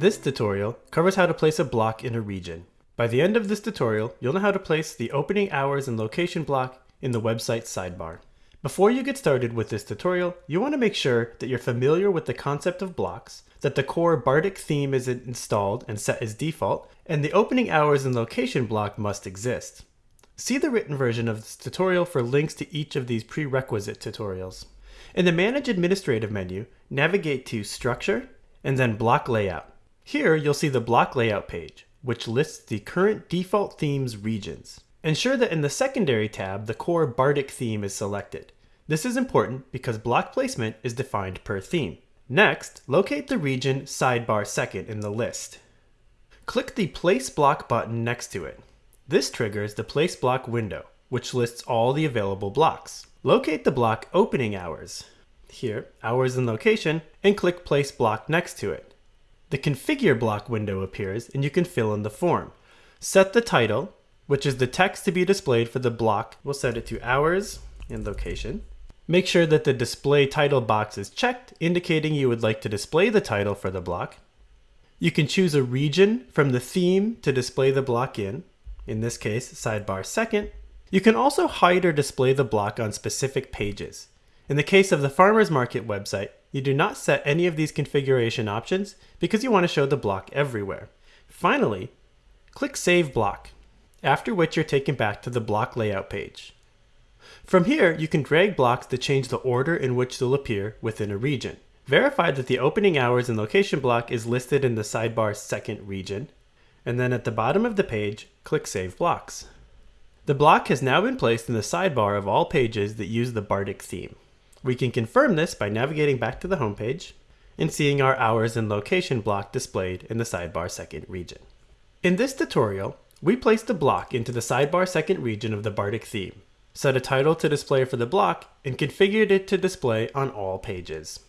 This tutorial covers how to place a block in a region. By the end of this tutorial, you'll know how to place the opening hours and location block in the website sidebar. Before you get started with this tutorial, you want to make sure that you're familiar with the concept of blocks, that the core Bartik theme is installed and set as default, and the opening hours and location block must exist. See the written version of this tutorial for links to each of these prerequisite tutorials. In the Manage Administrative menu, navigate to Structure and then Block Layout. Here you'll see the block layout page, which lists the current default themes regions. Ensure that in the secondary tab, the core Bartik theme is selected. This is important because block placement is defined per theme. Next, locate the region sidebar second in the list. Click the Place Block button next to it. This triggers the Place Block window, which lists all the available blocks. Locate the block Opening Hours. Here, Hours and Location, and click Place Block next to it. The Configure block window appears and you can fill in the form. Set the title, which is the text to be displayed for the block. We'll set it to Hours and Location. Make sure that the Display Title box is checked, indicating you would like to display the title for the block. You can choose a region from the theme to display the block in, in this case, sidebar second. You can also hide or display the block on specific pages. In the case of the farmer's market website, you do not set any of these configuration options because you want to show the block everywhere. Finally, click Save Block, after which you're taken back to the block layout page. From here, you can drag blocks to change the order in which they'll appear within a region. Verify that the opening hours and location block is listed in the sidebar second region, and then at the bottom of the page, click Save Blocks. The block has now been placed in the sidebar of all pages that use the Bartik theme. We can confirm this by navigating back to the homepage and seeing our hours and location block displayed in the sidebar second region. In this tutorial, we placed a block into the sidebar second region of the Bartik theme, set a title to display for the block, and configured it to display on all pages.